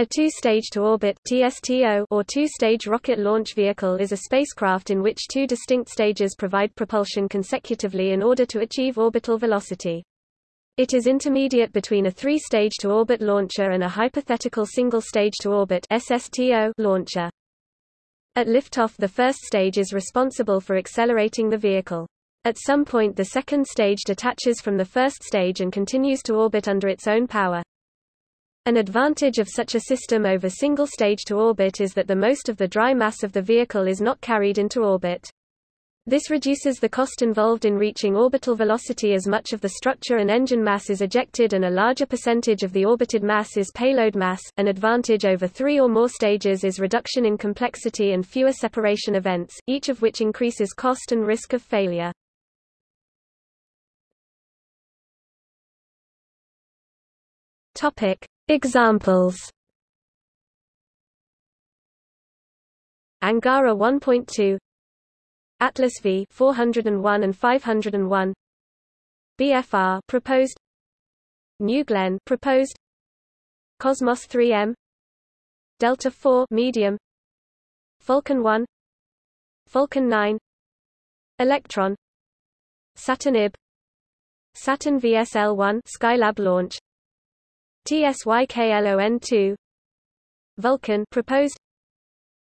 A two-stage-to-orbit (TSTO) or two-stage rocket launch vehicle is a spacecraft in which two distinct stages provide propulsion consecutively in order to achieve orbital velocity. It is intermediate between a three-stage-to-orbit launcher and a hypothetical single-stage-to-orbit (SSTO) launcher. At liftoff the first stage is responsible for accelerating the vehicle. At some point the second stage detaches from the first stage and continues to orbit under its own power. An advantage of such a system over single-stage to orbit is that the most of the dry mass of the vehicle is not carried into orbit. This reduces the cost involved in reaching orbital velocity as much of the structure and engine mass is ejected and a larger percentage of the orbited mass is payload mass. An advantage over three or more stages is reduction in complexity and fewer separation events, each of which increases cost and risk of failure. Topic: Examples. Angara 1.2 Atlas V 401 and 501 BFR proposed. New Glenn proposed. Cosmos 3M Delta 4 medium. Falcon 1 Falcon 9 Electron. Saturn IB Saturn VSL-1 Skylab launch TSYKLON2 Vulcan proposed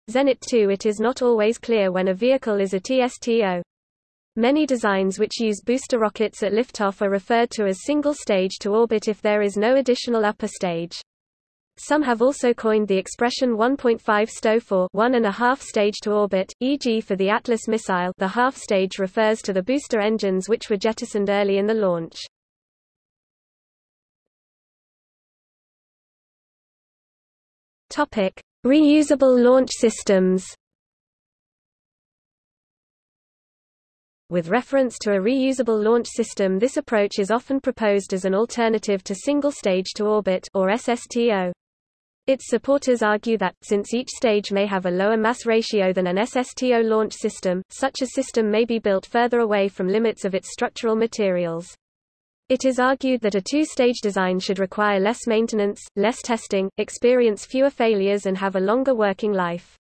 Zenit 2 It is not always clear when a vehicle is a TSTO. Many designs which use booster rockets at liftoff are referred to as single stage to orbit if there is no additional upper stage. Some have also coined the expression 1.5 STO for one and a half stage to orbit, e.g. for the Atlas missile the half stage refers to the booster engines which were jettisoned early in the launch. Topic: Reusable launch systems. With reference to a reusable launch system this approach is often proposed as an alternative to single-stage to orbit or SSTO. Its supporters argue that, since each stage may have a lower mass ratio than an SSTO launch system, such a system may be built further away from limits of its structural materials. It is argued that a two-stage design should require less maintenance, less testing, experience fewer failures and have a longer working life.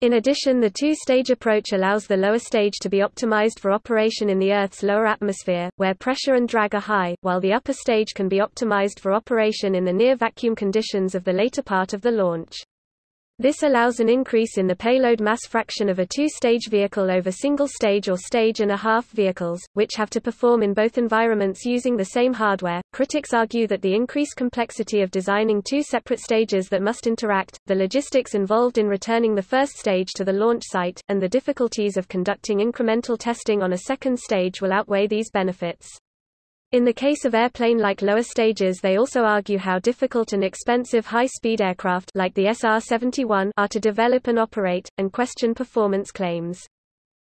In addition the two-stage approach allows the lower stage to be optimized for operation in the Earth's lower atmosphere, where pressure and drag are high, while the upper stage can be optimized for operation in the near-vacuum conditions of the later part of the launch. This allows an increase in the payload mass fraction of a two-stage vehicle over single-stage or stage-and-a-half vehicles, which have to perform in both environments using the same hardware. Critics argue that the increased complexity of designing two separate stages that must interact, the logistics involved in returning the first stage to the launch site, and the difficulties of conducting incremental testing on a second stage will outweigh these benefits. In the case of airplane-like lower stages they also argue how difficult and expensive high-speed aircraft like the SR-71 are to develop and operate, and question performance claims.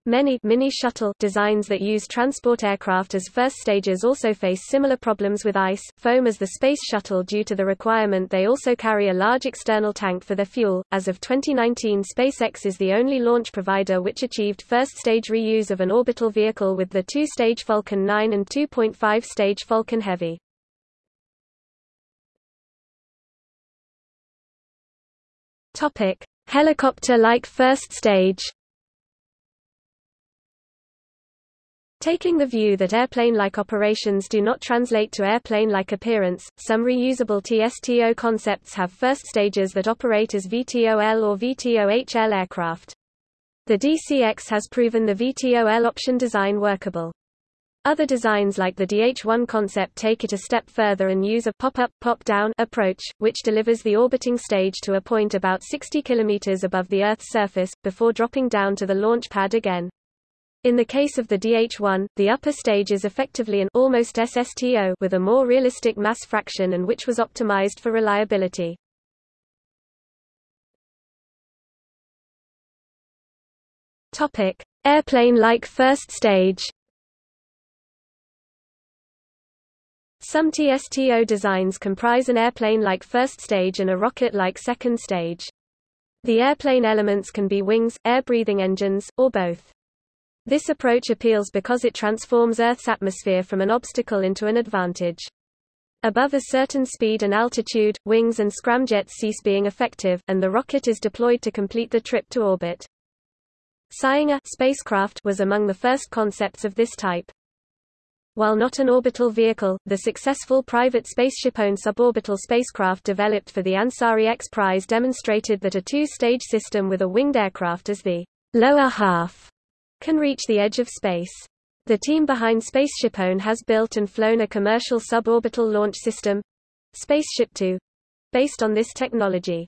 Many mini shuttle designs that use transport aircraft as first stages also face similar problems with ice, foam as the Space Shuttle due to the requirement they also carry a large external tank for their fuel. As of 2019 SpaceX is the only launch provider which achieved first-stage reuse of an orbital vehicle with the two-stage Falcon 9 and 2.5-stage Falcon Heavy. Helicopter-like first stage Taking the view that airplane-like operations do not translate to airplane-like appearance, some reusable TSTO concepts have first stages that operate as VTOL or VTOHL aircraft. The DCX has proven the VTOL option design workable. Other designs like the DH-1 concept take it a step further and use a pop-up, pop-down approach, which delivers the orbiting stage to a point about 60 km above the Earth's surface, before dropping down to the launch pad again. In the case of the DH1, the upper stage is effectively an almost SSTO with a more realistic mass fraction and which was optimized for reliability. Topic: Airplane-like first stage. Some TSTO designs comprise an airplane-like first stage and a rocket-like second stage. The airplane elements can be wings, air-breathing engines, or both. This approach appeals because it transforms Earth's atmosphere from an obstacle into an advantage. Above a certain speed and altitude, wings and scramjets cease being effective, and the rocket is deployed to complete the trip to orbit. Salyut spacecraft was among the first concepts of this type. While not an orbital vehicle, the successful private SpaceshipOne suborbital spacecraft developed for the Ansari X Prize demonstrated that a two-stage system with a winged aircraft as the lower half can reach the edge of space. The team behind SpaceshipOne has built and flown a commercial suborbital launch system, Spaceship Two, based on this technology.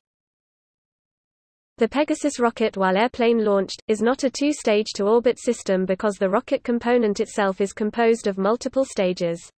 The Pegasus rocket while airplane launched, is not a two-stage to orbit system because the rocket component itself is composed of multiple stages.